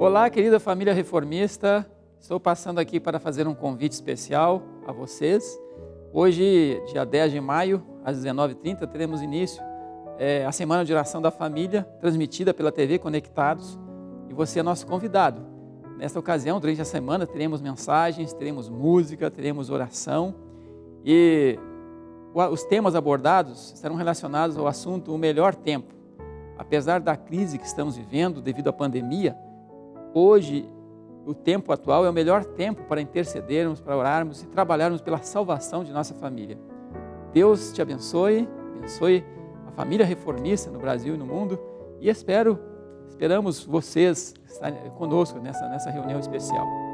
Olá, querida família reformista. Estou passando aqui para fazer um convite especial a vocês. Hoje, dia 10 de maio, às 19h30, teremos início é, a Semana de Oração da Família, transmitida pela TV Conectados, e você é nosso convidado. Nesta ocasião, durante a semana, teremos mensagens, teremos música, teremos oração, e os temas abordados serão relacionados ao assunto o melhor tempo. Apesar da crise que estamos vivendo devido à pandemia, hoje o tempo atual é o melhor tempo para intercedermos, para orarmos e trabalharmos pela salvação de nossa família. Deus te abençoe, abençoe a família reformista no Brasil e no mundo e espero, esperamos vocês estarem conosco nessa, nessa reunião especial.